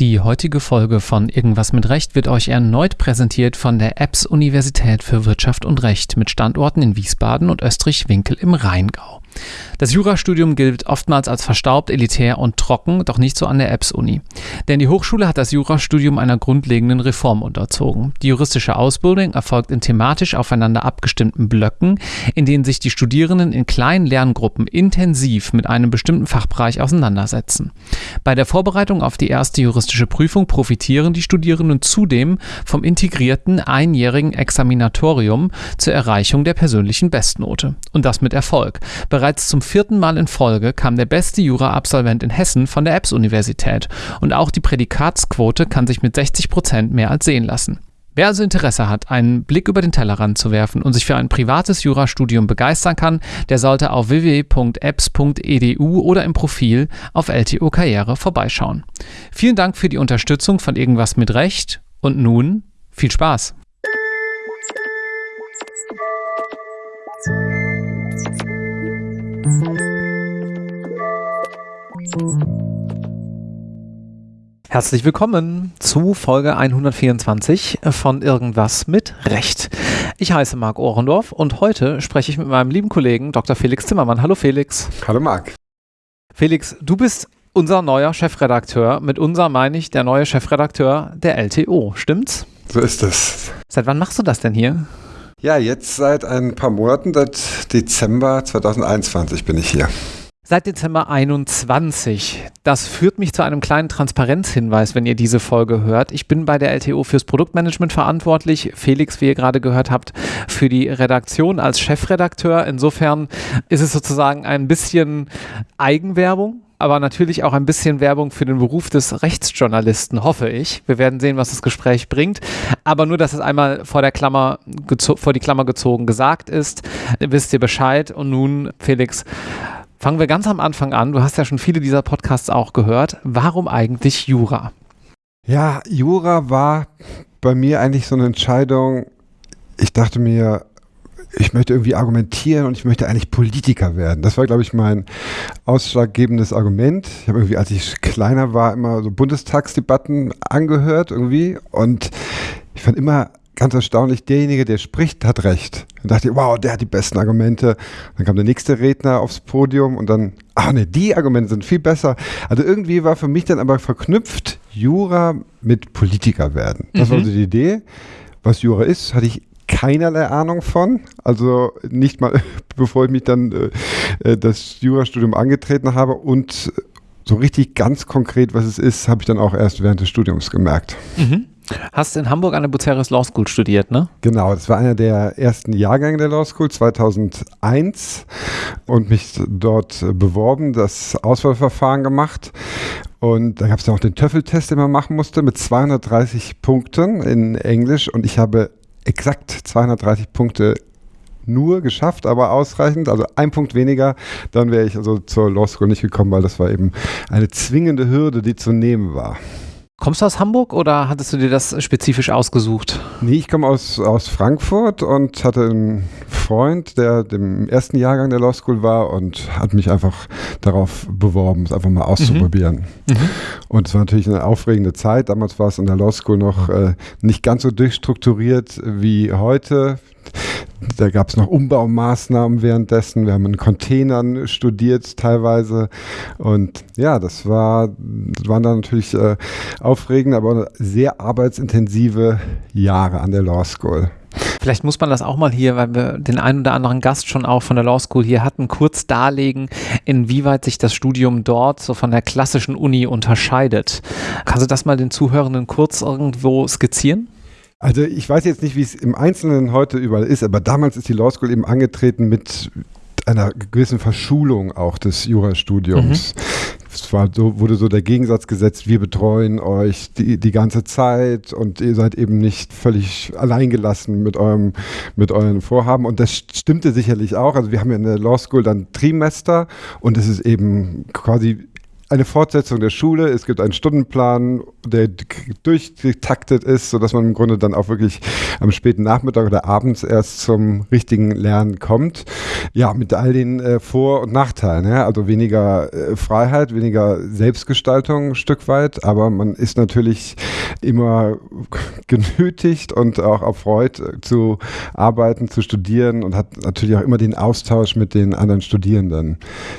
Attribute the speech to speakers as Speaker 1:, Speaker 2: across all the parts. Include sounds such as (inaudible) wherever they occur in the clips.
Speaker 1: Die heutige Folge von Irgendwas mit Recht wird euch erneut präsentiert von der EBS Universität für Wirtschaft und Recht mit Standorten in Wiesbaden und Österreich-Winkel im Rheingau. Das Jurastudium gilt oftmals als verstaubt, elitär und trocken, doch nicht so an der EBS-Uni. Denn die Hochschule hat das Jurastudium einer grundlegenden Reform unterzogen. Die juristische Ausbildung erfolgt in thematisch aufeinander abgestimmten Blöcken, in denen sich die Studierenden in kleinen Lerngruppen intensiv mit einem bestimmten Fachbereich auseinandersetzen. Bei der Vorbereitung auf die erste juristische Prüfung profitieren die Studierenden zudem vom integrierten einjährigen Examinatorium zur Erreichung der persönlichen Bestnote. Und das mit Erfolg. Bereits zum vierten Mal in Folge kam der beste Jura-Absolvent in Hessen von der EBS-Universität und auch die Prädikatsquote kann sich mit 60 Prozent mehr als sehen lassen. Wer also Interesse hat, einen Blick über den Tellerrand zu werfen und sich für ein privates Jurastudium begeistern kann, der sollte auf www.apps.edu oder im Profil auf LTO Karriere vorbeischauen. Vielen Dank für die Unterstützung von Irgendwas mit Recht und nun viel Spaß! Herzlich willkommen zu Folge 124 von Irgendwas mit Recht. Ich heiße Marc Ohrendorf und heute spreche ich mit meinem lieben Kollegen Dr. Felix Zimmermann. Hallo Felix.
Speaker 2: Hallo Marc.
Speaker 1: Felix, du bist unser neuer Chefredakteur. Mit unser meine ich der neue Chefredakteur der LTO, stimmt's?
Speaker 2: So ist es.
Speaker 1: Seit wann machst du das denn hier?
Speaker 2: Ja, jetzt seit ein paar Monaten, seit Dezember 2021 bin ich hier.
Speaker 1: Seit Dezember 21. Das führt mich zu einem kleinen Transparenzhinweis, wenn ihr diese Folge hört. Ich bin bei der LTO fürs Produktmanagement verantwortlich. Felix, wie ihr gerade gehört habt, für die Redaktion als Chefredakteur. Insofern ist es sozusagen ein bisschen Eigenwerbung aber natürlich auch ein bisschen Werbung für den Beruf des Rechtsjournalisten, hoffe ich. Wir werden sehen, was das Gespräch bringt. Aber nur, dass es einmal vor der Klammer, vor die Klammer gezogen gesagt ist, wisst ihr Bescheid. Und nun, Felix, fangen wir ganz am Anfang an. Du hast ja schon viele dieser Podcasts auch gehört. Warum eigentlich Jura?
Speaker 2: Ja, Jura war bei mir eigentlich so eine Entscheidung. Ich dachte mir, ich möchte irgendwie argumentieren und ich möchte eigentlich Politiker werden. Das war, glaube ich, mein ausschlaggebendes Argument. Ich habe irgendwie, als ich kleiner war, immer so Bundestagsdebatten angehört irgendwie und ich fand immer ganz erstaunlich, derjenige, der spricht, hat recht. Dann dachte ich, wow, der hat die besten Argumente. Dann kam der nächste Redner aufs Podium und dann, ach ne, die Argumente sind viel besser. Also irgendwie war für mich dann aber verknüpft Jura mit Politiker werden. Das mhm. war so die Idee. Was Jura ist, hatte ich keinerlei Ahnung von. Also nicht mal, (laughs) bevor ich mich dann äh, äh, das Jurastudium angetreten habe und so richtig ganz konkret, was es ist, habe ich dann auch erst während des Studiums gemerkt.
Speaker 1: Mhm. Hast in Hamburg an der Bucerius Law School studiert, ne?
Speaker 2: Genau, das war einer der ersten Jahrgänge der Law School 2001 und mich dort beworben, das Auswahlverfahren gemacht. Und da gab es ja auch den Töffeltest, den man machen musste, mit 230 Punkten in Englisch. Und ich habe exakt 230 Punkte nur geschafft, aber ausreichend, also ein Punkt weniger, dann wäre ich also zur Law School nicht gekommen, weil das war eben eine zwingende Hürde, die zu nehmen war.
Speaker 1: Kommst du aus Hamburg oder hattest du dir das spezifisch ausgesucht?
Speaker 2: Nee, ich komme aus, aus Frankfurt und hatte einen Freund, der im ersten Jahrgang der Law School war und hat mich einfach darauf beworben, es einfach mal auszuprobieren. Mhm. Mhm. Und es war natürlich eine aufregende Zeit. Damals war es in der Law School noch äh, nicht ganz so durchstrukturiert wie heute. Da gab es noch Umbaumaßnahmen währenddessen. Wir haben in Containern studiert teilweise. Und ja, das, war, waren dann natürlich äh, aufregende, aber sehr arbeitsintensive Jahre an der Law School.
Speaker 1: Vielleicht muss man das auch mal hier, weil wir den einen oder anderen Gast schon auch von der Law School hier hatten, kurz darlegen, inwieweit sich das Studium dort so von der klassischen Uni unterscheidet. Kannst du das mal den Zuhörenden kurz irgendwo skizzieren?
Speaker 2: Also ich weiß jetzt nicht, wie es im Einzelnen heute überall ist, aber damals ist die Law School eben angetreten mit einer gewissen Verschulung auch des Jurastudiums. Mhm. Es war so, wurde so der Gegensatz gesetzt, wir betreuen euch die, die ganze Zeit und ihr seid eben nicht völlig alleingelassen mit eurem, mit euren Vorhaben. Und das stimmte sicherlich auch. Also wir haben ja in der Law School dann Trimester und es ist eben quasi eine Fortsetzung der Schule, es gibt einen Stundenplan, der durchgetaktet ist, sodass man im Grunde dann auch wirklich am späten Nachmittag oder abends erst zum richtigen Lernen kommt. Ja, mit all den äh, Vor- und Nachteilen. Ja? Also weniger äh, Freiheit, weniger Selbstgestaltung ein Stück weit, aber man ist natürlich immer (laughs) genötigt und auch erfreut äh, zu arbeiten, zu studieren und hat natürlich auch immer den Austausch mit den anderen Studierenden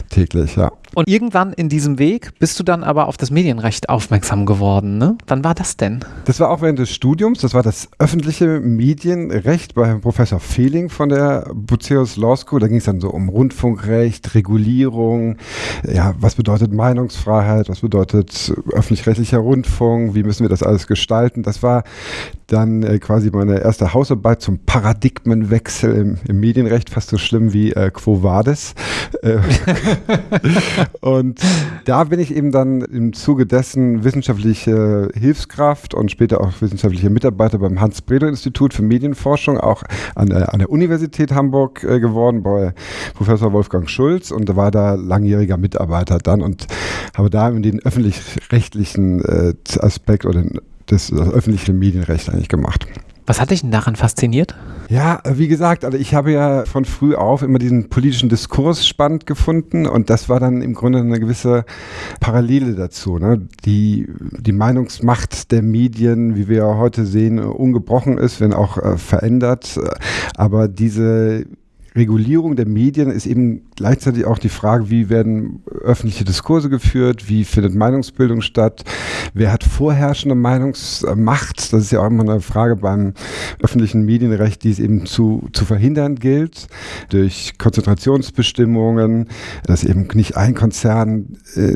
Speaker 2: täglich, ja.
Speaker 1: Und irgendwann in diesem Weg bist du dann aber auf das Medienrecht aufmerksam geworden. Ne? Wann war das denn?
Speaker 2: Das war auch während des Studiums. Das war das öffentliche Medienrecht bei Professor Fehling von der Buceus Law School. Da ging es dann so um Rundfunkrecht, Regulierung. Ja, was bedeutet Meinungsfreiheit? Was bedeutet öffentlich-rechtlicher Rundfunk? Wie müssen wir das alles gestalten? Das war dann äh, quasi meine erste Hausarbeit zum Paradigmenwechsel im, im Medienrecht, fast so schlimm wie äh, Quo Vadis. Äh, (laughs) (laughs) und da bin ich eben dann im Zuge dessen wissenschaftliche Hilfskraft und später auch wissenschaftliche Mitarbeiter beim Hans-Bredow-Institut für Medienforschung, auch an der, an der Universität Hamburg äh, geworden, bei Professor Wolfgang Schulz und war da langjähriger Mitarbeiter dann und habe da den öffentlich-rechtlichen äh, Aspekt oder den das öffentliche Medienrecht eigentlich gemacht.
Speaker 1: Was hat dich denn daran fasziniert?
Speaker 2: Ja, wie gesagt, also ich habe ja von früh auf immer diesen politischen Diskurs spannend gefunden und das war dann im Grunde eine gewisse Parallele dazu. Ne? Die, die Meinungsmacht der Medien, wie wir heute sehen, ungebrochen ist, wenn auch äh, verändert. Aber diese Regulierung der Medien ist eben gleichzeitig auch die Frage, wie werden öffentliche Diskurse geführt, wie findet Meinungsbildung statt, wer hat vorherrschende Meinungsmacht. Das ist ja auch immer eine Frage beim öffentlichen Medienrecht, die es eben zu, zu verhindern gilt, durch Konzentrationsbestimmungen, dass eben nicht ein Konzern äh,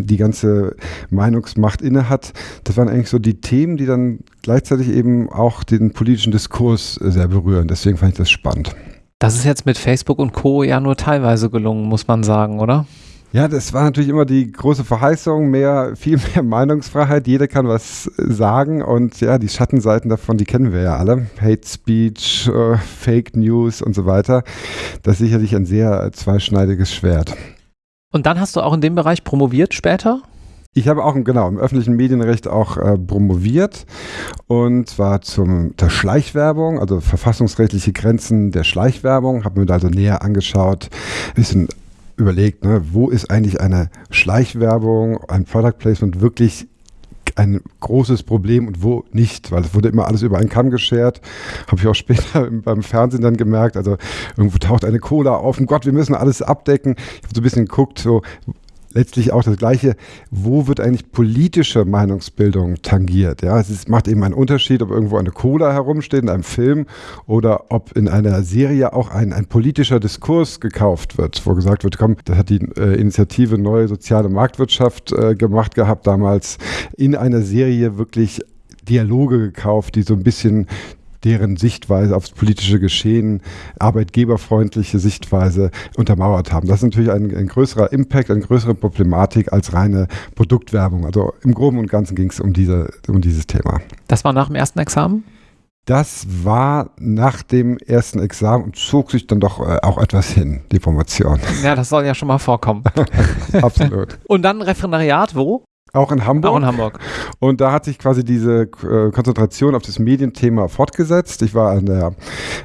Speaker 2: die ganze Meinungsmacht innehat. Das waren eigentlich so die Themen, die dann gleichzeitig eben auch den politischen Diskurs sehr berühren. Deswegen fand ich das spannend.
Speaker 1: Das ist jetzt mit Facebook und Co. ja nur teilweise gelungen, muss man sagen, oder?
Speaker 2: Ja, das war natürlich immer die große Verheißung, mehr, viel mehr Meinungsfreiheit. Jeder kann was sagen und ja, die Schattenseiten davon, die kennen wir ja alle. Hate Speech, äh, Fake News und so weiter. Das ist sicherlich ein sehr zweischneidiges Schwert.
Speaker 1: Und dann hast du auch in dem Bereich promoviert später?
Speaker 2: Ich habe auch genau im öffentlichen Medienrecht auch äh, promoviert und zwar zum der Schleichwerbung, also verfassungsrechtliche Grenzen der Schleichwerbung, habe mir da also näher angeschaut, ein bisschen überlegt, ne, wo ist eigentlich eine Schleichwerbung, ein Product Placement wirklich ein großes Problem und wo nicht, weil es wurde immer alles über einen Kamm geschert. Habe ich auch später (laughs) beim Fernsehen dann gemerkt. Also irgendwo taucht eine Cola auf und Gott, wir müssen alles abdecken. Ich habe so ein bisschen geguckt, so letztlich auch das Gleiche, wo wird eigentlich politische Meinungsbildung tangiert? Ja, es ist, macht eben einen Unterschied, ob irgendwo eine Cola herumsteht in einem Film oder ob in einer Serie auch ein, ein politischer Diskurs gekauft wird, wo gesagt wird, komm, das hat die äh, Initiative Neue Soziale Marktwirtschaft äh, gemacht gehabt, damals in einer Serie wirklich Dialoge gekauft, die so ein bisschen deren Sichtweise aufs politische Geschehen, arbeitgeberfreundliche Sichtweise untermauert haben. Das ist natürlich ein, ein größerer Impact, eine größere Problematik als reine Produktwerbung. Also im Groben und Ganzen ging es um, diese, um dieses Thema.
Speaker 1: Das war nach dem ersten Examen?
Speaker 2: Das war nach dem ersten Examen und zog sich dann doch äh, auch etwas hin, die Promotion.
Speaker 1: Ja, das soll ja schon mal vorkommen. (laughs)
Speaker 2: Absolut.
Speaker 1: und dann Referendariat, wo?
Speaker 2: Auch in Hamburg.
Speaker 1: Auch in Hamburg.
Speaker 2: Und da hat sich quasi diese äh, Konzentration auf das Medienthema fortgesetzt. Ich war an der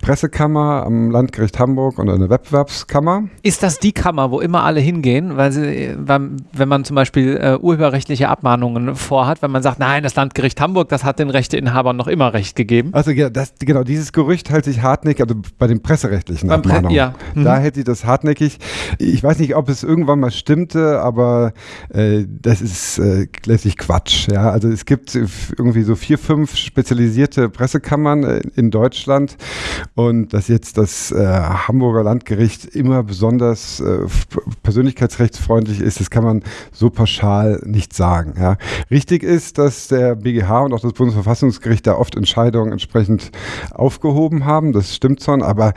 Speaker 2: Pressekammer am Landgericht Hamburg und an der Wettbewerbskammer.
Speaker 1: Ist das die Kammer, wo immer alle hingehen? Weil, sie, weil wenn man zum Beispiel äh, urheberrechtliche Abmahnungen vorhat, wenn man sagt, nein, das Landgericht Hamburg, das hat den Rechteinhabern noch immer Recht gegeben.
Speaker 2: Also das, genau, dieses Gerücht hält sich hartnäckig, also bei den presserechtlichen Beim Abmahnungen. Pre ja. Mhm. Da hält sich das hartnäckig. Ich weiß nicht, ob es irgendwann mal stimmte, aber äh, das ist äh, letztlich Quatsch. Ja? Also es gibt irgendwie so vier, fünf spezialisierte Pressekammern äh, in Deutschland und dass jetzt das äh, Hamburger Landgericht immer besonders äh, persönlichkeitsrechtsfreundlich ist, das kann man so pauschal nicht sagen. Ja? Richtig ist, dass der BGH und auch das Bundesverfassungsgericht da oft Entscheidungen entsprechend aufgehoben haben. Das stimmt schon, aber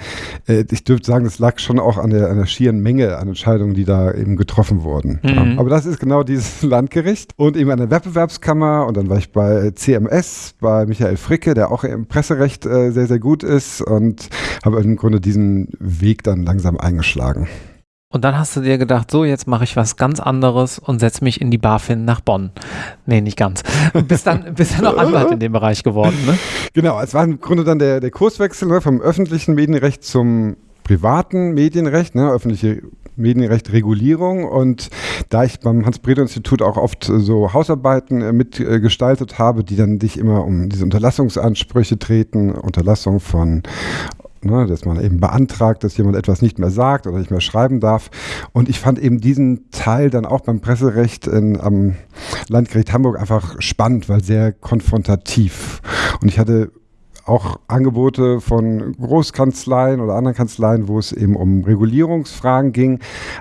Speaker 2: äh, ich dürfte sagen, das lag schon auch an der, an der schieren Menge an Entscheidungen, die da eben getroffen wurden. Mhm. Ja? Aber das ist genau dieses Landgericht und eben an der Wettbewerbskammer und dann war ich bei CMS, bei Michael Fricke, der auch im Presserecht äh, sehr, sehr gut ist und habe im Grunde diesen Weg dann langsam eingeschlagen.
Speaker 1: Und dann hast du dir gedacht, so, jetzt mache ich was ganz anderes und setze mich in die BaFin nach Bonn. Nee, nicht ganz. (laughs) Bist dann, bist dann auch Anwalt in dem Bereich geworden, ne?
Speaker 2: Genau, es war im Grunde dann der, der Kurswechsel ne, vom öffentlichen Medienrecht zum privaten Medienrecht, ne, öffentliche Medienrecht Regulierung und da ich beim Hans-Bredow-Institut auch oft so Hausarbeiten äh, mitgestaltet habe, die dann sich immer um diese Unterlassungsansprüche treten, Unterlassung von Ne, dass man eben beantragt, dass jemand etwas nicht mehr sagt oder nicht mehr schreiben darf. Und ich fand eben diesen Teil dann auch beim Presserecht in, am Landgericht Hamburg einfach spannend, weil sehr konfrontativ. Und ich hatte auch Angebote von Großkanzleien oder anderen Kanzleien, wo es eben um Regulierungsfragen ging.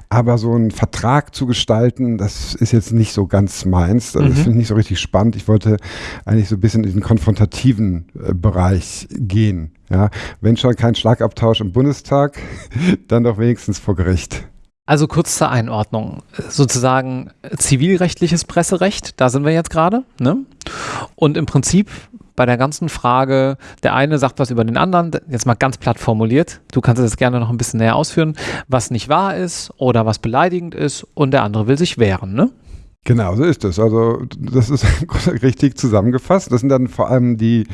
Speaker 2: Aber so einen Vertrag zu gestalten, das ist jetzt nicht so ganz meins. Das mhm. finde ich nicht so richtig spannend. Ich wollte eigentlich so ein bisschen in diesen konfrontativen äh, Bereich gehen. Ja, wenn schon kein Schlagabtausch im Bundestag, (laughs) dann doch wenigstens vor Gericht.
Speaker 1: Also kurz zur Einordnung. Sozusagen zivilrechtliches Presserecht, da sind wir jetzt gerade. Ne? Und im Prinzip bei der ganzen Frage, der eine sagt was über den anderen, jetzt mal ganz platt formuliert, du kannst es gerne noch ein bisschen näher ausführen, was nicht wahr ist oder was beleidigend ist und der andere will sich wehren, ne?
Speaker 2: Genau, so ist es. Also das ist (laughs) richtig zusammengefasst. Das sind dann vor allem die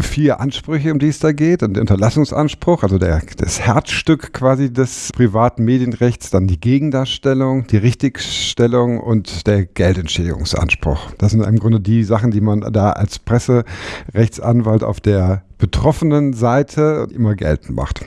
Speaker 2: vier Ansprüche, um die es da geht. Und der Unterlassungsanspruch, also der, das Herzstück quasi des privaten Medienrechts, dann die Gegendarstellung, die Richtigstellung und der Geldentschädigungsanspruch. Das sind im Grunde die Sachen, die man da als Presserechtsanwalt auf der betroffenen Seite immer geltend macht.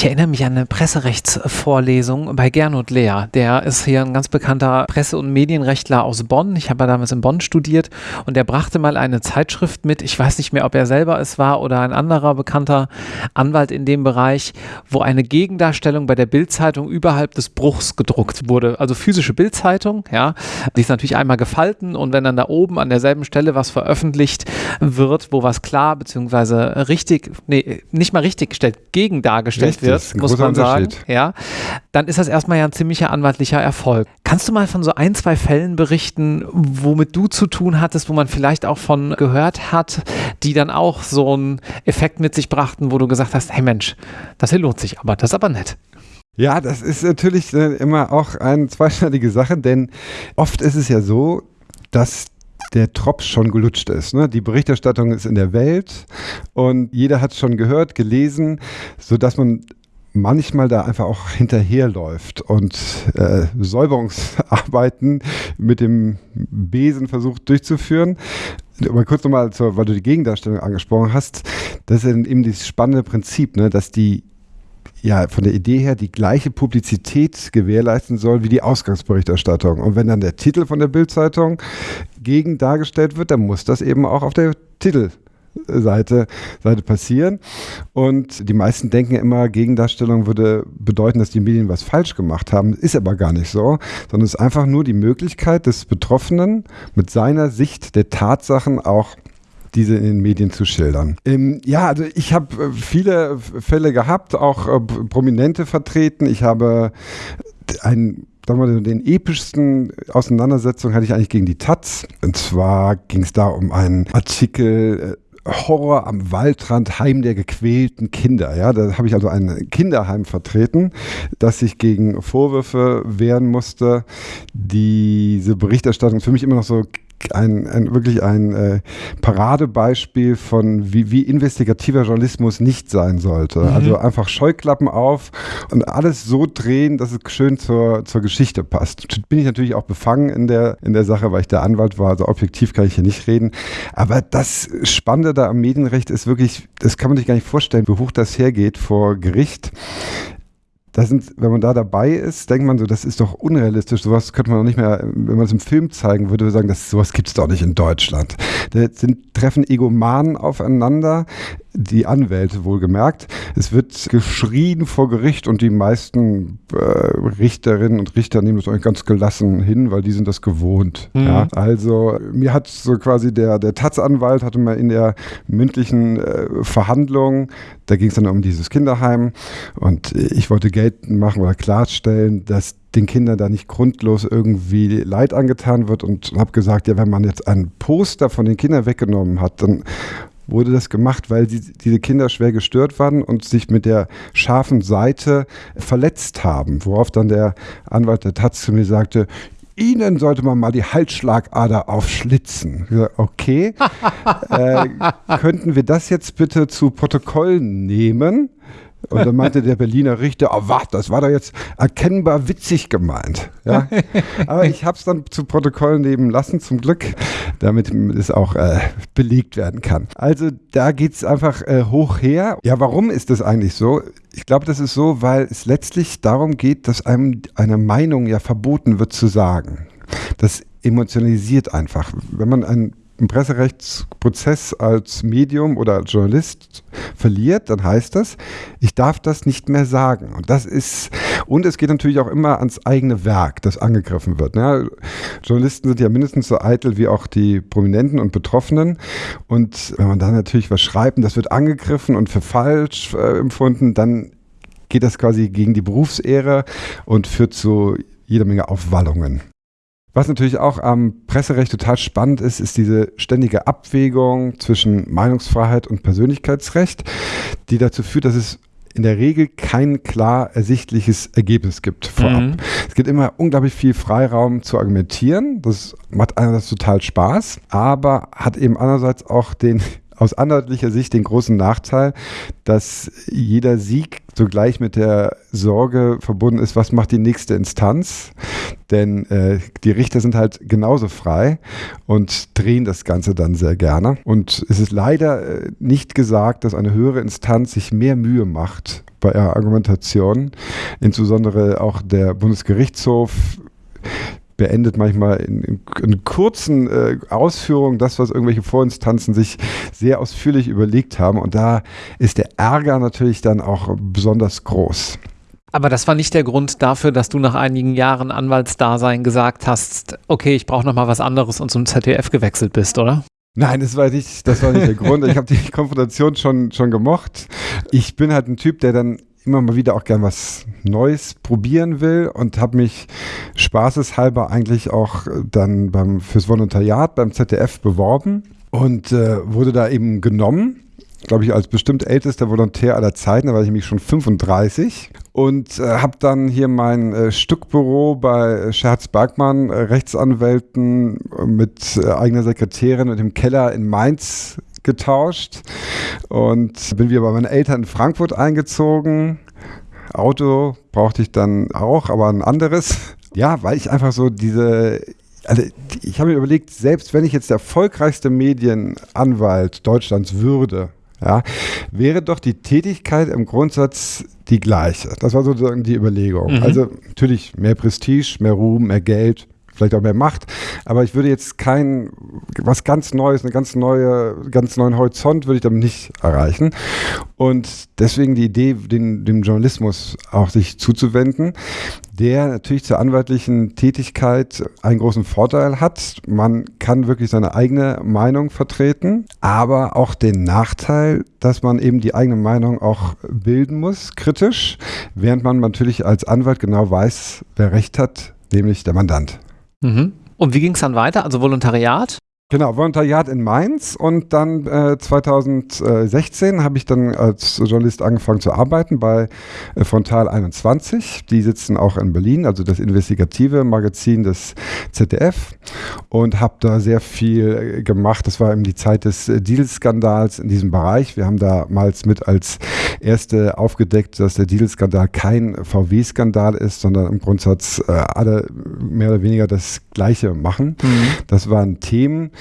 Speaker 1: Ich erinnere mich an eine Presserechtsvorlesung bei Gernot Lehr. Der ist hier ein ganz bekannter Presse- und Medienrechtler aus Bonn. Ich habe damals in Bonn studiert und der brachte mal eine Zeitschrift mit. Ich weiß nicht mehr, ob er selber es war oder ein anderer bekannter Anwalt in dem Bereich, wo eine Gegendarstellung bei der Bildzeitung überhalb des Bruchs gedruckt wurde. Also physische Bildzeitung, ja. Die ist natürlich einmal gefalten und wenn dann da oben an derselben Stelle was veröffentlicht wird, wo was klar bzw. richtig, nee, nicht mal richtig gestellt, gegen dargestellt wird, muss man sagen, ja, dann ist das erstmal ja ein ziemlicher anwaltlicher Erfolg. Kannst du mal von so ein, zwei Fällen berichten, womit du zu tun hattest, wo man vielleicht auch von gehört hat, die dann auch so einen Effekt mit sich brachten, wo du gesagt hast, hey Mensch, das hier lohnt sich aber, das ist aber nett.
Speaker 2: Ja, das ist natürlich äh, immer auch eine zweischneidige Sache, denn oft ist es ja so, dass der Tropf schon gelutscht ist. Ne? Die Berichterstattung ist in der Welt und jeder hat es schon gehört, gelesen, sodass man manchmal da einfach auch hinterherläuft und äh, Säuberungsarbeiten mit dem Besen versucht durchzuführen. Aber kurz nochmal, weil du die Gegendarstellung angesprochen hast, das ist eben dieses spannende Prinzip, ne, dass die ja von der Idee her die gleiche Publizität gewährleisten soll wie die Ausgangsberichterstattung. Und wenn dann der Titel von der Bildzeitung gegen dargestellt wird, dann muss das eben auch auf der Titel Seite, Seite passieren. Und die meisten denken immer, Gegendarstellung würde bedeuten, dass die Medien was falsch gemacht haben. Ist aber gar nicht so, sondern es ist einfach nur die Möglichkeit des Betroffenen mit seiner Sicht der Tatsachen auch diese in den Medien zu schildern. Ähm, ja, also ich habe äh, viele Fälle gehabt, auch äh, prominente vertreten. Ich habe ein sagen wir, den epischsten Auseinandersetzung hatte ich eigentlich gegen die Taz. Und zwar ging es da um einen Artikel äh, Horror am Waldrand, Heim der gequälten Kinder. Ja, da habe ich also ein Kinderheim vertreten, das sich gegen Vorwürfe wehren musste. Diese Berichterstattung ist für mich immer noch so ein, ein wirklich ein äh, Paradebeispiel von, wie, wie investigativer Journalismus nicht sein sollte. Mhm. Also einfach Scheuklappen auf und alles so drehen, dass es schön zur, zur Geschichte passt. Bin ich natürlich auch befangen in der, in der Sache, weil ich der Anwalt war, also objektiv kann ich hier nicht reden. Aber das Spannende da am Medienrecht ist wirklich, das kann man sich gar nicht vorstellen, wie hoch das hergeht vor Gericht da sind, wenn man da dabei ist, denkt man so, das ist doch unrealistisch. Sowas könnte man doch nicht mehr, wenn man es im Film zeigen würde, würde sagen, das, sowas gibt es doch nicht in Deutschland. Da sind, treffen Egomanen aufeinander, die Anwälte wohlgemerkt. Es wird geschrien vor Gericht und die meisten äh, Richterinnen und Richter nehmen das eigentlich ganz gelassen hin, weil die sind das gewohnt. Mhm. Ja, also mir hat so quasi der, der Taz-Anwalt hatte mal in der mündlichen äh, Verhandlung, da ging es dann um dieses Kinderheim und ich wollte geltend machen oder klarstellen, dass den Kindern da nicht grundlos irgendwie Leid angetan wird und habe gesagt, ja, wenn man jetzt ein Poster von den Kindern weggenommen hat, dann wurde das gemacht, weil die, diese Kinder schwer gestört waren und sich mit der scharfen Seite verletzt haben. Worauf dann der Anwalt der Taz zu mir sagte, Ihnen sollte man mal die Halsschlagader aufschlitzen. Okay, (laughs) äh, könnten wir das jetzt bitte zu Protokoll nehmen? Und dann meinte der Berliner Richter, oh was, das war doch jetzt erkennbar witzig gemeint. Ja? Aber ich habe es dann zu Protokoll nehmen lassen, zum Glück, damit es auch äh, belegt werden kann. Also da geht es einfach äh, hoch her. Ja, warum ist das eigentlich so? Ich glaube, das ist so, weil es letztlich darum geht, dass einem eine Meinung ja verboten wird zu sagen. Das emotionalisiert einfach. Wenn man ein einen Presserechtsprozess als Medium oder als Journalist verliert, dann heißt das, ich darf das nicht mehr sagen. Und das ist, und es geht natürlich auch immer ans eigene Werk, das angegriffen wird. Ja, Journalisten sind ja mindestens so eitel wie auch die Prominenten und Betroffenen. Und wenn man da natürlich was schreibt und das wird angegriffen und für falsch äh, empfunden, dann geht das quasi gegen die Berufsehre und führt zu jeder Menge Aufwallungen. Was natürlich auch am Presserecht total spannend ist, ist diese ständige Abwägung zwischen Meinungsfreiheit und Persönlichkeitsrecht, die dazu führt, dass es in der Regel kein klar ersichtliches Ergebnis gibt vorab. Mhm. Es gibt immer unglaublich viel Freiraum zu argumentieren. Das macht einerseits total Spaß, aber hat eben andererseits auch den (laughs) aus anwaltlicher Sicht den großen Nachteil, dass jeder Sieg zugleich mit der Sorge verbunden ist, was macht die nächste Instanz? Denn äh, die Richter sind halt genauso frei und drehen das Ganze dann sehr gerne. Und es ist leider äh, nicht gesagt, dass eine höhere Instanz sich mehr Mühe macht bei ihrer Argumentation. Insbesondere auch der Bundesgerichtshof beendet manchmal in, in, in kurzen äh, Ausführungen das, was irgendwelche Vorinstanzen sich sehr ausführlich überlegt haben. Und da ist der Ärger natürlich dann auch besonders groß.
Speaker 1: Aber das war nicht der Grund dafür, dass du nach einigen Jahren Anwaltsdasein gesagt hast, okay, ich brauche noch mal was anderes und zum ZDF gewechselt bist, oder?
Speaker 2: Nein, das war nicht, das war nicht der Grund. Ich habe die (laughs) Konfrontation schon, schon gemocht. Ich bin halt ein Typ, der dann immer mal wieder auch gern was Neues probieren will und habe mich spaßeshalber eigentlich auch dann beim, fürs Volontariat beim ZDF beworben und äh, wurde da eben genommen glaube ich, als bestimmt ältester Volontär aller Zeiten, da war ich nämlich schon 35 und äh, habe dann hier mein äh, Stückbüro bei Scherz Bergmann, äh, Rechtsanwälten mit äh, eigener Sekretärin und im Keller in Mainz getauscht und bin wieder bei meinen Eltern in Frankfurt eingezogen. Auto brauchte ich dann auch, aber ein anderes. Ja, weil ich einfach so diese also ich habe mir überlegt, selbst wenn ich jetzt der erfolgreichste Medienanwalt Deutschlands würde, ja, wäre doch die Tätigkeit im Grundsatz die gleiche. Das war sozusagen die Überlegung. Mhm. Also natürlich mehr Prestige, mehr Ruhm, mehr Geld, vielleicht auch mehr Macht. Aber ich würde jetzt kein, was ganz Neues, eine ganz neue, ganz neuen Horizont würde ich damit nicht erreichen. Und deswegen die Idee, den, dem Journalismus auch sich zuzuwenden, der natürlich zur anwaltlichen Tätigkeit einen großen Vorteil hat. Man kann wirklich seine eigene Meinung vertreten, aber auch den Nachteil, dass man eben die eigene Meinung auch bilden muss, kritisch, während man natürlich als Anwalt genau weiß, wer Recht hat, nämlich der Mandant.
Speaker 1: Mhm. Und wie ging es dann weiter? Also Volontariat?
Speaker 2: Genau, Volontariat in Mainz und dann äh, 2016 habe ich dann als Journalist angefangen zu arbeiten bei äh, Frontal 21. Die sitzen auch in Berlin, also das investigative Magazin des ZDF und habe da sehr viel äh, gemacht. Das war eben die Zeit des äh, Deal-Skandals in diesem Bereich. Wir haben damals mit als erste aufgedeckt, dass der Deal-Skandal kein VW-Skandal ist, sondern im Grundsatz äh, alle mehr oder weniger das Gleiche machen. Mhm. Das waren Themen,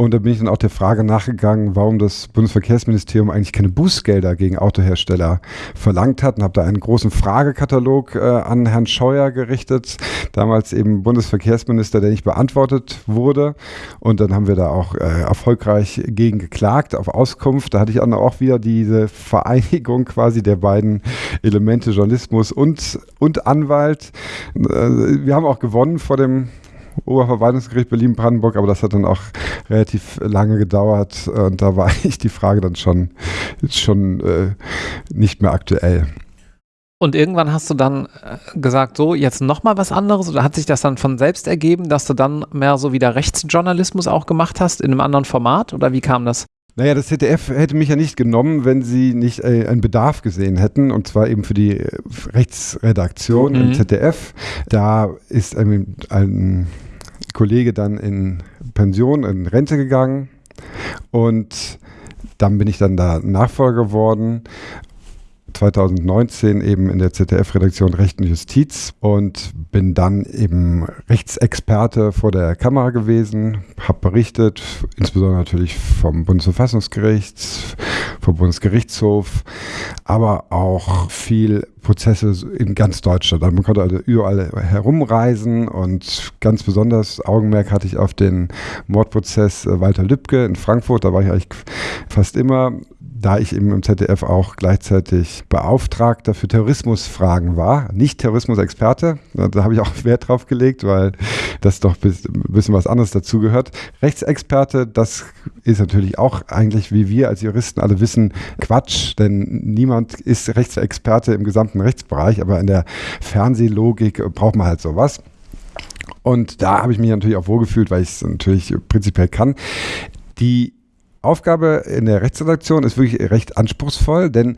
Speaker 2: und da bin ich dann auch der Frage nachgegangen, warum das Bundesverkehrsministerium eigentlich keine Bußgelder gegen Autohersteller verlangt hat und habe da einen großen Fragekatalog äh, an Herrn Scheuer gerichtet, damals eben Bundesverkehrsminister, der nicht beantwortet wurde. Und dann haben wir da auch äh, erfolgreich gegen geklagt auf Auskunft. Da hatte ich dann auch wieder diese Vereinigung quasi der beiden Elemente Journalismus und, und Anwalt. Äh, wir haben auch gewonnen vor dem Oberverwaltungsgericht Berlin-Brandenburg, aber das hat dann auch relativ lange gedauert und da war (laughs) ich die Frage dann schon, schon äh, nicht mehr aktuell.
Speaker 1: Und irgendwann hast du dann äh, gesagt, so, jetzt nochmal was anderes? Oder hat sich das dann von selbst ergeben, dass du dann mehr so wieder Rechtsjournalismus auch gemacht hast, in einem anderen Format? Oder wie kam das?
Speaker 2: Naja, das ZDF hätte mich ja nicht genommen, wenn sie nicht äh, einen Bedarf gesehen hätten, und zwar eben für die äh, Rechtsredaktion mhm. im ZDF. Da ist ein, ein Kollege dann in Pension, in Rente gegangen und dann bin ich dann da Nachfolger geworden 2019 eben in der ZDF-Redaktion Recht und Justiz und bin dann eben Rechtsexperte vor der Kamera gewesen, habe berichtet, insbesondere natürlich vom Bundesverfassungsgericht, vom Bundesgerichtshof, aber auch viel Prozesse in ganz Deutschland. Man konnte also überall herumreisen und ganz besonders Augenmerk hatte ich auf den Mordprozess Walter Lübcke in Frankfurt. Da war ich eigentlich fast immer da ich eben im ZDF auch gleichzeitig Beauftragter für Terrorismusfragen war, nicht Terrorismusexperte, da habe ich auch (laughs) Wert drauf gelegt, weil das doch ein bisschen was anderes dazugehört. Rechtsexperte, das ist natürlich auch eigentlich, wie wir als Juristen alle wissen, Quatsch, denn niemand ist Rechtsexperte im gesamten Rechtsbereich, aber in der Fernsehlogik braucht man halt sowas. Und da habe ich mich natürlich auch wohlgefühlt, weil ich es natürlich prinzipiell kann. Die Aufgabe in der Rechtsredaktion ist wirklich recht anspruchsvoll, denn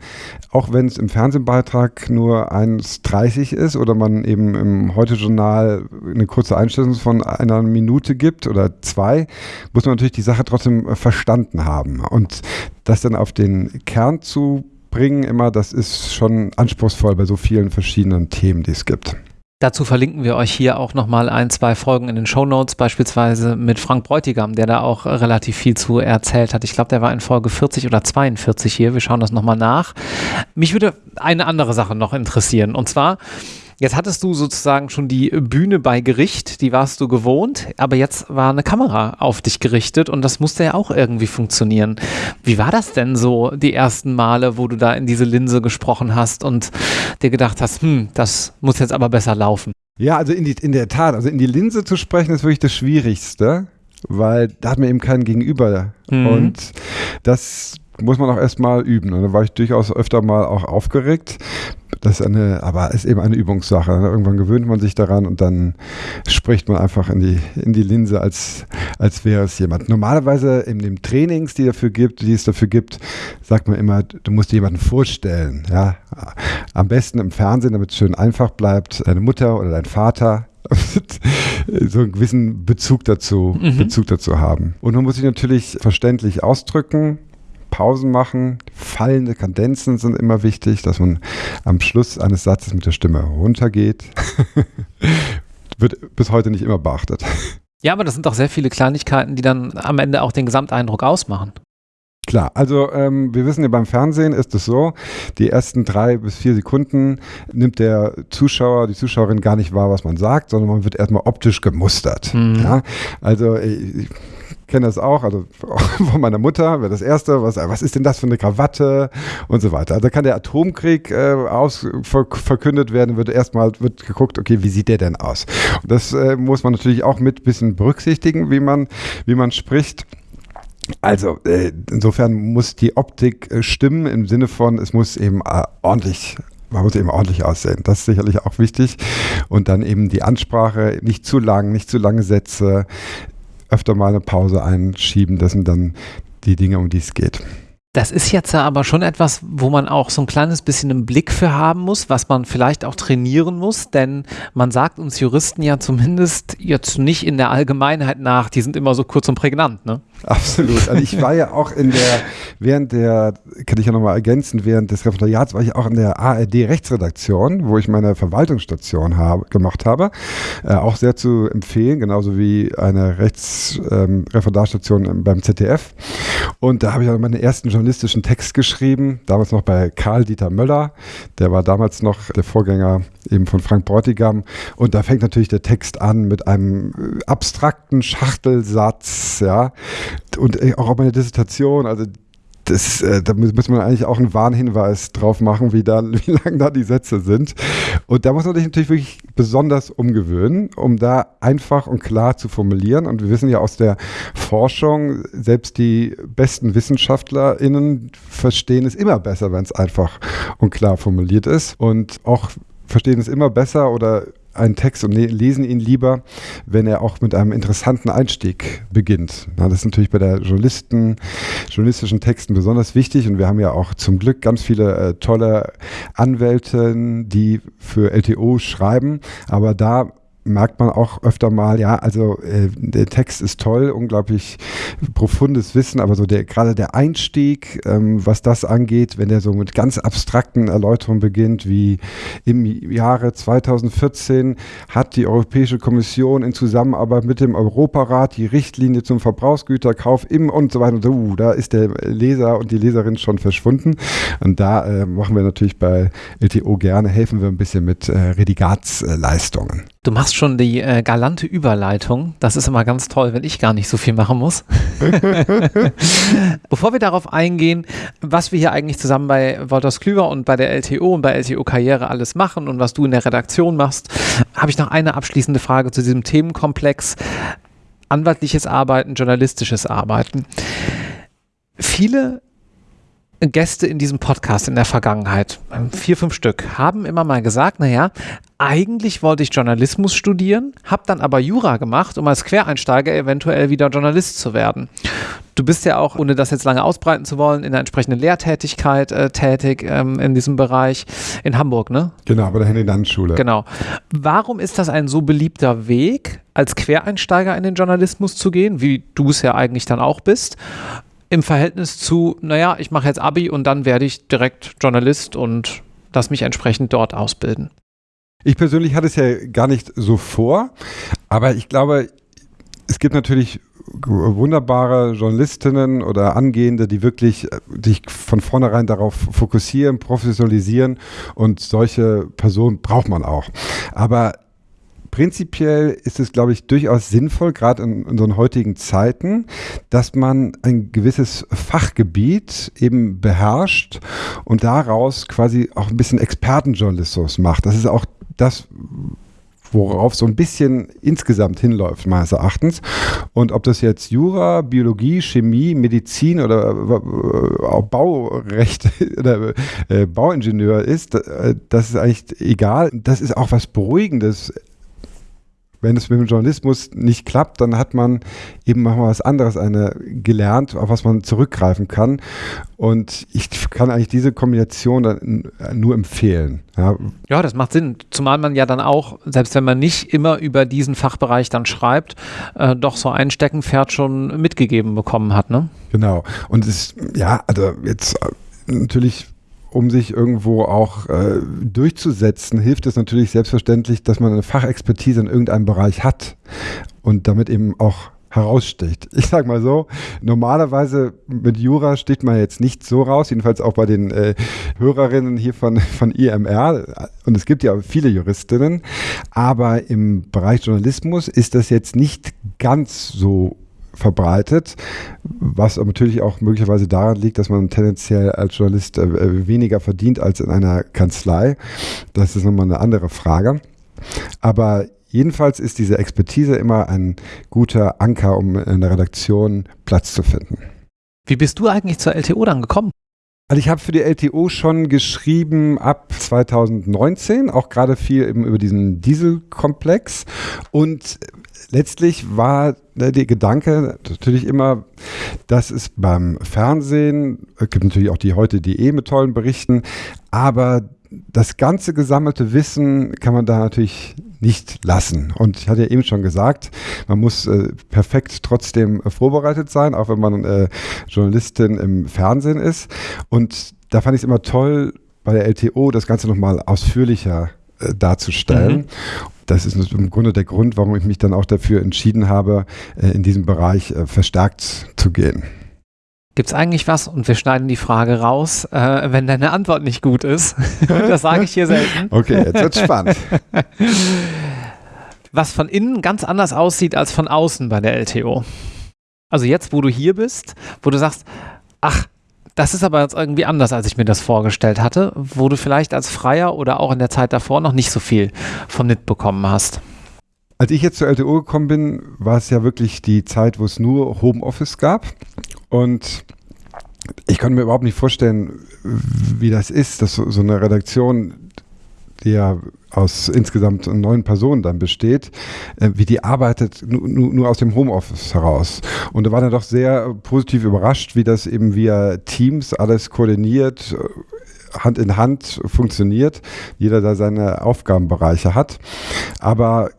Speaker 2: auch wenn es im Fernsehbeitrag nur 1,30 ist oder man eben im Heute-Journal eine kurze Einstellung von einer Minute gibt oder zwei, muss man natürlich die Sache trotzdem verstanden haben. Und das dann auf den Kern zu bringen, immer, das ist schon anspruchsvoll bei so vielen verschiedenen Themen, die es gibt.
Speaker 1: Dazu verlinken wir euch hier auch nochmal ein, zwei Folgen in den Show Notes, beispielsweise mit Frank Bräutigam, der da auch relativ viel zu erzählt hat. Ich glaube, der war in Folge 40 oder 42 hier. Wir schauen das nochmal nach. Mich würde eine andere Sache noch interessieren. Und zwar, Jetzt hattest du sozusagen schon die Bühne bei Gericht, die warst du gewohnt, aber jetzt war eine Kamera auf dich gerichtet und das musste ja auch irgendwie funktionieren. Wie war das denn so die ersten Male, wo du da in diese Linse gesprochen hast und dir gedacht hast, hm, das muss jetzt aber besser laufen?
Speaker 2: Ja, also in, die, in der Tat, also in die Linse zu sprechen ist wirklich das Schwierigste, weil da hat man eben keinen Gegenüber. Mhm. Und das muss man auch erstmal üben. Und da war ich durchaus öfter mal auch aufgeregt. Das ist eine, aber ist eben eine Übungssache. Irgendwann gewöhnt man sich daran und dann spricht man einfach in die, in die Linse, als, als wäre es jemand. Normalerweise in den Trainings, die, dafür gibt, die es dafür gibt, sagt man immer, du musst dir jemanden vorstellen. Ja? Am besten im Fernsehen, damit es schön einfach bleibt, deine Mutter oder dein Vater, (laughs) so einen gewissen Bezug dazu, mhm. Bezug dazu haben. Und man muss sich natürlich verständlich ausdrücken. Pausen machen. Fallende Kadenzen sind immer wichtig, dass man am Schluss eines Satzes mit der Stimme runtergeht. (laughs) Wird bis heute nicht immer beachtet.
Speaker 1: Ja, aber das sind doch sehr viele Kleinigkeiten, die dann am Ende auch den Gesamteindruck ausmachen.
Speaker 2: Klar, also ähm, wir wissen ja beim Fernsehen ist es so, die ersten drei bis vier Sekunden nimmt der Zuschauer, die Zuschauerin gar nicht wahr, was man sagt, sondern man wird erstmal optisch gemustert. Mhm. Ja? Also ich, kenne das auch, also (laughs) von meiner Mutter, wäre das Erste, was, was ist denn das für eine Krawatte und so weiter. Also kann der Atomkrieg äh, aus, ver, verkündet werden, wird erstmal wird geguckt, okay, wie sieht der denn aus? Und das äh, muss man natürlich auch mit ein bisschen berücksichtigen, wie man, wie man spricht. Also äh, insofern muss die Optik äh, stimmen im Sinne von, es muss eben äh, ordentlich man muss eben ordentlich aussehen. Das ist sicherlich auch wichtig. Und dann eben die Ansprache, nicht zu lang, nicht zu lange Sätze, öfter mal eine Pause einschieben. Das sind dann die Dinge, um die es geht.
Speaker 1: Das ist jetzt aber schon etwas, wo man auch so ein kleines bisschen einen Blick für haben muss, was man vielleicht auch trainieren muss, denn man sagt uns Juristen ja zumindest jetzt nicht in der Allgemeinheit nach, die sind immer so kurz und prägnant, ne? (laughs)
Speaker 2: Absolut. Also ich war ja auch in der, während der, kann ich ja nochmal ergänzen, während des Referendariats war ich auch in der ARD-Rechtsredaktion, wo ich meine Verwaltungsstation habe, gemacht habe. Äh, auch sehr zu empfehlen, genauso wie eine Rechtsreferendarstation ähm, beim ZDF. Und da habe ich auch meine ersten journalistischen Text geschrieben, damals noch bei Karl Dieter Möller. Der war damals noch der Vorgänger eben von Frank Bräutigam. Und da fängt natürlich der Text an mit einem abstrakten Schachtelsatz, ja und äh, auch auf meine Dissertation, also das, äh, da muss man eigentlich auch einen Warnhinweis drauf machen, wie, da, (laughs) wie lang da die Sätze sind. Und da muss man sich natürlich wirklich besonders umgewöhnen, um da einfach und klar zu formulieren. Und wir wissen ja aus der Forschung, selbst die besten WissenschaftlerInnen verstehen es immer besser, wenn es einfach und klar formuliert ist. Und auch verstehen es immer besser oder einen Text und lesen ihn lieber, wenn er auch mit einem interessanten Einstieg beginnt. Na, das ist natürlich bei der Journalisten, journalistischen Texten besonders wichtig und wir haben ja auch zum Glück ganz viele äh, tolle Anwälte, die für LTO schreiben, aber da merkt man auch öfter mal, ja, also äh, der Text ist toll, unglaublich profundes Wissen, aber so der gerade der Einstieg, ähm, was das angeht, wenn der so mit ganz abstrakten Erläuterungen beginnt, wie im Jahre 2014 hat die Europäische Kommission in Zusammenarbeit mit dem Europarat die Richtlinie zum Verbrauchsgüterkauf im und so weiter. Und so, uh, da ist der Leser und die Leserin schon verschwunden. Und da äh, machen wir natürlich bei LTO gerne, helfen wir ein bisschen mit äh, Redigatsleistungen.
Speaker 1: Du machst schon die äh, galante Überleitung. Das ist immer ganz toll, wenn ich gar nicht so viel machen muss. (laughs) Bevor wir darauf eingehen, was wir hier eigentlich zusammen bei Wolters Klüver und bei der LTO und bei LTO Karriere alles machen und was du in der Redaktion machst, habe ich noch eine abschließende Frage zu diesem Themenkomplex. Anwaltliches Arbeiten, journalistisches Arbeiten. Viele Gäste in diesem Podcast in der Vergangenheit, vier, fünf Stück, haben immer mal gesagt, naja, eigentlich wollte ich Journalismus studieren, habe dann aber Jura gemacht, um als Quereinsteiger eventuell wieder Journalist zu werden. Du bist ja auch, ohne das jetzt lange ausbreiten zu wollen, in der entsprechenden Lehrtätigkeit äh, tätig ähm, in diesem Bereich in Hamburg, ne?
Speaker 2: Genau, bei der Henry-Dann-Schule.
Speaker 1: Genau. Warum ist das ein so beliebter Weg, als Quereinsteiger in den Journalismus zu gehen, wie du es ja eigentlich dann auch bist? Im Verhältnis zu, naja, ich mache jetzt Abi und dann werde ich direkt Journalist und lass mich entsprechend dort ausbilden.
Speaker 2: Ich persönlich hatte es ja gar nicht so vor, aber ich glaube, es gibt natürlich wunderbare Journalistinnen oder Angehende, die wirklich sich von vornherein darauf fokussieren, professionalisieren und solche Personen braucht man auch. Aber prinzipiell ist es, glaube ich, durchaus sinnvoll, gerade in unseren heutigen Zeiten, dass man ein gewisses Fachgebiet eben beherrscht und daraus quasi auch ein bisschen Expertenjournalismus macht. Das ist auch das, worauf so ein bisschen insgesamt hinläuft, meines Erachtens. Und ob das jetzt Jura, Biologie, Chemie, Medizin oder äh, auch Baurecht (laughs) oder äh, Bauingenieur ist, äh, das ist eigentlich egal. Das ist auch was Beruhigendes wenn es mit dem Journalismus nicht klappt, dann hat man eben mal was anderes eine gelernt, auf was man zurückgreifen kann. Und ich kann eigentlich diese Kombination dann nur empfehlen.
Speaker 1: Ja. ja, das macht Sinn. Zumal man ja dann auch, selbst wenn man nicht immer über diesen Fachbereich dann schreibt, äh, doch so ein Steckenpferd schon mitgegeben bekommen hat. Ne?
Speaker 2: Genau. Und es ist, ja, also jetzt äh, natürlich um sich irgendwo auch äh, durchzusetzen, hilft es natürlich selbstverständlich, dass man eine Fachexpertise in irgendeinem Bereich hat und damit eben auch heraussticht. (laughs) Ich sage mal so, normalerweise mit Jura sticht man jetzt nicht so raus, jedenfalls auch bei den äh, Hörerinnen hier von, von IMR. Und es gibt ja viele Juristinnen, aber im Bereich Journalismus ist das jetzt nicht ganz so verbreitet, was natürlich auch möglicherweise daran liegt, dass man tendenziell als Journalist äh, weniger verdient als in einer Kanzlei. Das ist nochmal eine andere Frage. Aber jedenfalls ist diese Expertise immer ein guter Anker, um in der Redaktion Platz zu finden.
Speaker 1: Wie bist du eigentlich zur LTO dann gekommen?
Speaker 2: Also ich habe für die LTO schon geschrieben ab 2019, auch gerade viel eben über diesen Dieselkomplex und letztlich war der Gedanke natürlich immer, dass es beim Fernsehen, es gibt natürlich auch die heute.de mit tollen Berichten, aber das ganze gesammelte Wissen kann man da natürlich nicht lassen. Und ich hatte ja eben schon gesagt, man muss äh, perfekt trotzdem äh, vorbereitet sein, auch wenn man äh, Journalistin im Fernsehen ist. Und da fand ich es immer toll, bei der LTO das Ganze nochmal ausführlicher äh, darzustellen. Mhm. Das ist im Grunde der Grund, warum ich mich dann auch dafür entschieden habe, äh, in diesem Bereich äh, verstärkt zu gehen.
Speaker 1: Gibt es eigentlich was, und wir schneiden die Frage raus, äh, wenn deine Antwort nicht gut ist? (laughs) das sage ich hier selten.
Speaker 2: Okay, jetzt wird spannend. (laughs)
Speaker 1: was von innen ganz anders aussieht als von außen bei der LTO. Also jetzt, wo du hier bist, wo du sagst, ach, das ist aber jetzt irgendwie anders, als ich mir das vorgestellt hatte, wo du vielleicht als Freier oder auch in der Zeit davor noch nicht so viel von mitbekommen hast.
Speaker 2: Als ich jetzt zur LTO gekommen bin, war es ja wirklich die Zeit, wo es nur Homeoffice gab. Und ich konnte mir überhaupt nicht vorstellen, wie das ist, dass so, so eine Redaktion die ja aus insgesamt neun Personen dann besteht, äh, wie die arbeitet nur, aus dem Homeoffice heraus. Und da war dann doch sehr positiv überrascht, wie das eben via Teams alles koordiniert, äh, Hand in Hand funktioniert, jeder da seine Aufgabenbereiche hat. Aber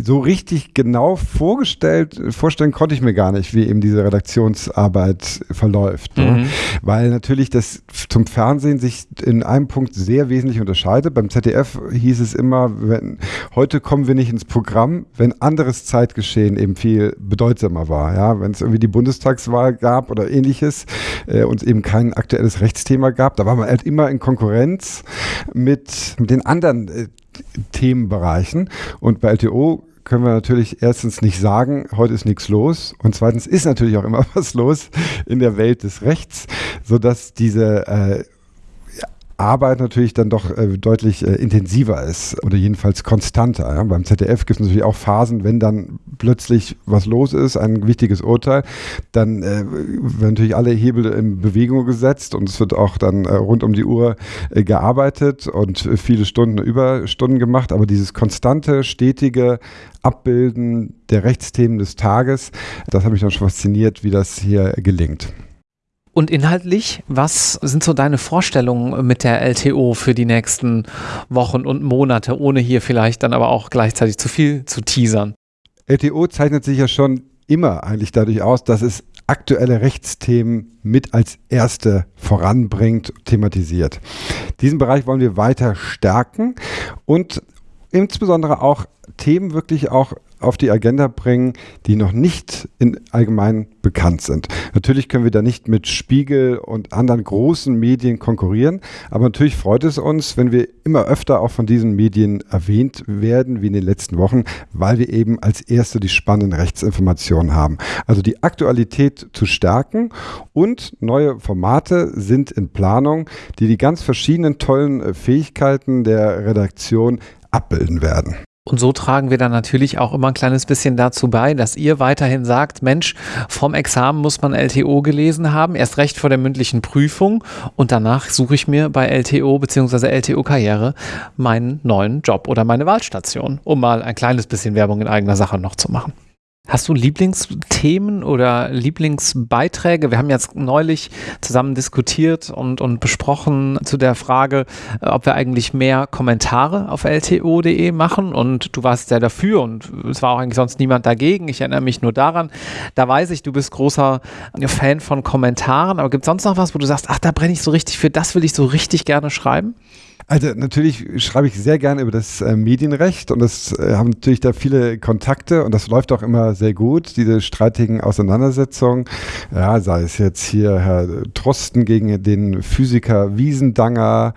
Speaker 2: so richtig genau vorgestellt, vorstellen konnte ich mir gar nicht, wie eben diese Redaktionsarbeit verläuft. Ne? Mhm. Ne? Weil natürlich das zum Fernsehen sich in einem Punkt sehr wesentlich unterscheidet. Beim ZDF hieß es immer, wenn, heute kommen wir nicht ins Programm, wenn anderes Zeitgeschehen eben viel bedeutsamer war. Ja? Wenn es irgendwie die Bundestagswahl gab oder ähnliches äh, und eben kein aktuelles Rechtsthema gab, da war man halt immer in Konkurrenz mit, mit den anderen äh, Themenbereichen. Und bei LTO können wir natürlich erstens nicht sagen, heute ist nichts los. Und zweitens ist natürlich auch immer (laughs) was los in der Welt des Rechts, sodass diese äh, Arbeit natürlich dann doch äh, deutlich äh, intensiver ist oder jedenfalls konstanter. Ja? Beim ZDF gibt es natürlich auch Phasen, wenn dann plötzlich was los ist, ein wichtiges Urteil, dann äh, werden natürlich alle Hebel in Bewegung gesetzt und es wird auch dann äh, rund um die Uhr äh, gearbeitet und viele Stunden Überstunden gemacht. Aber dieses konstante, stetige Abbilden der Rechtsthemen des Tages, das hat mich dann schon fasziniert, wie das hier gelingt.
Speaker 1: Und inhaltlich, was sind so deine Vorstellungen mit der LTO für die nächsten Wochen und Monate, ohne hier vielleicht dann aber auch gleichzeitig zu viel zu teasern?
Speaker 2: LTO zeichnet sich ja schon immer eigentlich dadurch aus, dass es aktuelle Rechtsthemen mit als erste voranbringt, thematisiert. Diesen Bereich wollen wir weiter stärken und insbesondere auch Themen wirklich auch auf die Agenda bringen, die noch nicht in allgemein bekannt sind. Natürlich können wir da nicht mit Spiegel und anderen großen Medien konkurrieren, aber natürlich freut es uns, wenn wir immer öfter auch von diesen Medien erwähnt werden, wie in den letzten Wochen, weil wir eben als erste die spannenden Rechtsinformationen haben. Also die Aktualität zu stärken und neue Formate sind in Planung, die die ganz verschiedenen tollen Fähigkeiten der Redaktion abbilden werden.
Speaker 1: Und so tragen wir dann natürlich auch immer ein kleines bisschen dazu bei, dass ihr weiterhin sagt, Mensch, vom Examen muss man LTO gelesen haben, erst recht vor der mündlichen Prüfung und danach suche ich mir bei LTO bzw. LTO Karriere meinen neuen Job oder meine Wahlstation, um mal ein kleines bisschen Werbung in eigener Sache noch zu machen. Hast du Lieblingsthemen oder Lieblingsbeiträge? Wir haben jetzt neulich zusammen diskutiert und, und besprochen zu der Frage, äh, ob wir eigentlich mehr Kommentare auf lto.de machen. Und du warst sehr dafür und es war auch eigentlich sonst niemand dagegen. Ich erinnere mich nur daran. Da weiß ich, du bist großer Fan von Kommentaren. Aber gibt es sonst noch was, wo du sagst, ach, da brenne ich so richtig für, das will ich so richtig gerne schreiben?
Speaker 2: Also natürlich schreibe ich sehr gerne über das äh, Medienrecht und das äh, haben natürlich da viele Kontakte und das läuft auch immer sehr gut, diese streitigen Auseinandersetzungen. Ja, sei es jetzt hier Herr Trosten gegen den Physiker Wiesendanger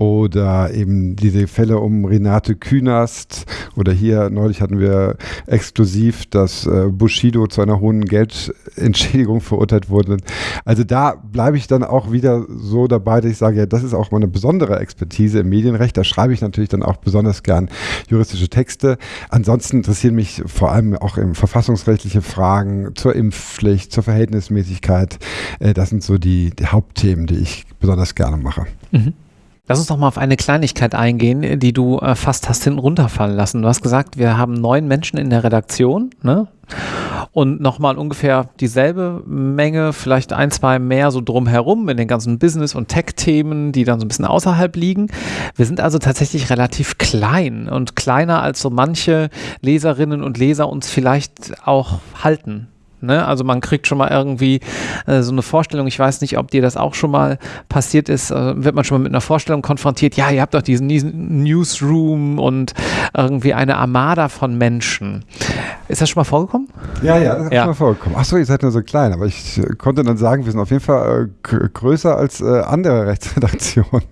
Speaker 2: oder eben diese Fälle um Renate Künast oder hier neulich hatten wir exklusiv, dass äh, Bushido zu einer hohen Geldentschädigung (laughs) verurteilt wurde. Also da bleibe ich dann auch wieder so dabei, dass ich sage, ja, das ist auch meine besondere Expertise im Medienrecht. Da schreibe ich natürlich dann auch besonders gern juristische Texte. Ansonsten interessieren mich vor allem auch im verfassungsrechtliche Fragen zur Impfpflicht, zur Verhältnismäßigkeit. Äh, das sind so die, die Hauptthemen, die ich besonders gerne mache. Mhm.
Speaker 1: Lass uns noch mal auf eine Kleinigkeit eingehen, die du äh, fast hast hinten runterfallen lassen. Du hast gesagt, wir haben neun Menschen in der Redaktion, ne? Und nochmal ungefähr dieselbe Menge, vielleicht ein, zwei mehr so drumherum in den ganzen Business- und Tech-Themen, die dann so ein bisschen außerhalb liegen. Wir sind also tatsächlich relativ klein und kleiner als so manche Leserinnen und Leser uns vielleicht auch halten. Ne? Also man kriegt schon mal irgendwie äh, so eine Vorstellung, ich weiß nicht, ob dir das auch schon mal passiert ist, äh, wird man schon mal mit einer Vorstellung konfrontiert, ja, ihr habt doch diesen Newsroom und irgendwie eine Armada von Menschen. Ist das schon mal vorgekommen?
Speaker 2: Ja, ja, das ist ja. schon mal vorgekommen. Achso, ihr seid nur so klein, aber ich äh, konnte dann sagen, wir sind auf jeden Fall äh, größer als äh, andere Rechtsredaktionen.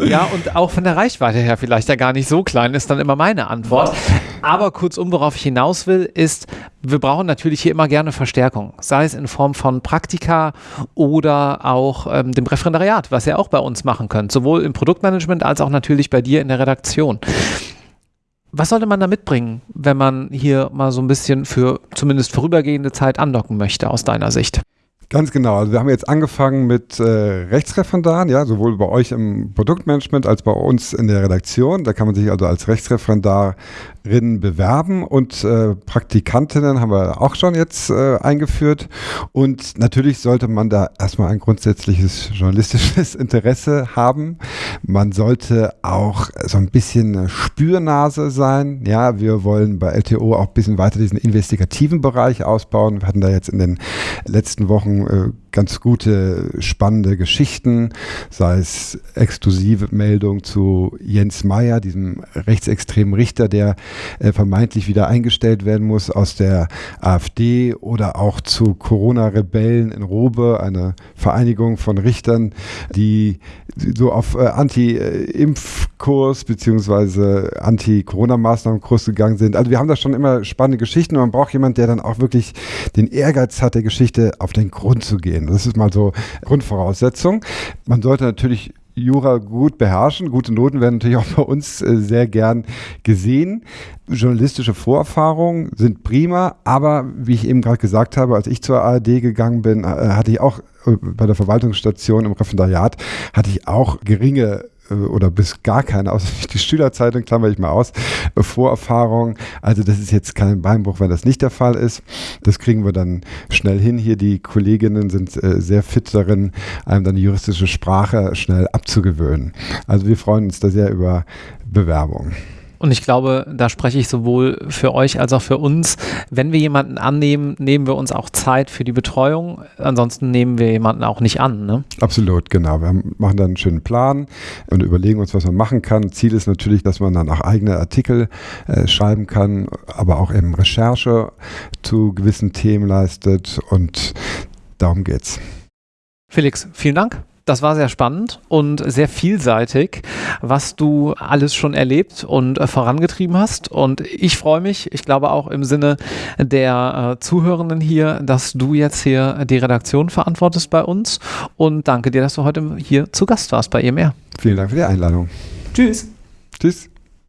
Speaker 1: Ja, und auch von der Reichweite her vielleicht ja gar nicht so klein, ist dann immer meine Antwort. Aber kurzum, worauf ich hinaus will, ist, wir brauchen natürlich hier immer gerne Verstärkung, sei es in Form von Praktika oder auch ähm, dem Referendariat, was ihr auch bei uns machen könnt, sowohl im Produktmanagement als auch natürlich bei dir in der Redaktion. Was sollte man da mitbringen, wenn man hier mal so ein bisschen für zumindest vorübergehende Zeit andocken möchte, aus deiner Sicht?
Speaker 2: Ganz genau. Also wir haben jetzt angefangen mit äh, Rechtsreferendaren, ja, sowohl bei euch im Produktmanagement als bei uns in der Redaktion. Da kann man sich also als Rechtsreferendarin bewerben und äh, Praktikantinnen haben wir auch schon jetzt äh, eingeführt. Und natürlich sollte man da erstmal ein grundsätzliches journalistisches (laughs) Interesse haben. Man sollte auch so ein bisschen Spürnase sein. Ja, wir wollen bei LTO auch ein bisschen weiter diesen investigativen Bereich ausbauen. Wir hatten da jetzt in den letzten Wochen äh, ganz gute, spannende Geschichten, sei es exklusive Meldung zu Jens Meyer, diesem rechtsextremen Richter, der äh, vermeintlich wieder eingestellt werden muss aus der AfD oder auch zu Corona-Rebellen in Robe, eine Vereinigung von Richtern, die so auf äh, Anti-Impfkurs bzw. Anti-Corona-Maßnahmen-Kurs gegangen sind. Also wir haben da schon immer spannende Geschichten und man braucht jemanden, der dann auch wirklich den Ehrgeiz hat, der Geschichte auf den Grund zu gehen. Das ist mal so Grundvoraussetzung. Man sollte natürlich Jura gut beherrschen. Gute Noten werden natürlich auch bei uns äh, sehr gern gesehen. Journalistische Vorerfahrungen sind prima, aber wie ich eben gerade gesagt habe, als ich zur ARD gegangen bin, äh, hatte ich auch äh, bei der Verwaltungsstation im Referendariat, hatte ich auch geringe oder bis gar keine, (laughs) außer die Schülerzeitung, klammer ich mal aus, äh, Vorerfahrung. Also das ist jetzt kein Beinbruch, wenn das nicht der Fall ist. Das kriegen wir dann schnell hin hier. Die Kolleginnen sind äh, sehr fit darin, einem dann die juristische Sprache schnell abzugewöhnen. Also wir freuen uns da sehr über Bewerbungen.
Speaker 1: Und ich glaube, da spreche ich sowohl für euch als auch für uns. Wenn wir jemanden annehmen, nehmen wir uns auch Zeit für die Betreuung. Ansonsten nehmen wir jemanden auch nicht an. Ne?
Speaker 2: Absolut, genau. Wir machen dann einen schönen Plan und überlegen uns, was man machen kann. Ziel ist natürlich, dass man dann auch eigene Artikel äh, schreiben kann, aber auch eben Recherche zu gewissen Themen leistet. Und darum geht's.
Speaker 1: Felix, vielen Dank. Das war sehr spannend und sehr vielseitig, was du alles schon erlebt und äh, vorangetrieben hast. Und ich freue mich, ich glaube auch im Sinne der äh, Zuhörenden hier, dass du jetzt hier die Redaktion verantwortest bei uns. Und danke dir, dass du heute hier zu Gast warst bei EMR.
Speaker 2: Vielen Dank für die Einladung.
Speaker 1: Tschüss.
Speaker 2: Tschüss.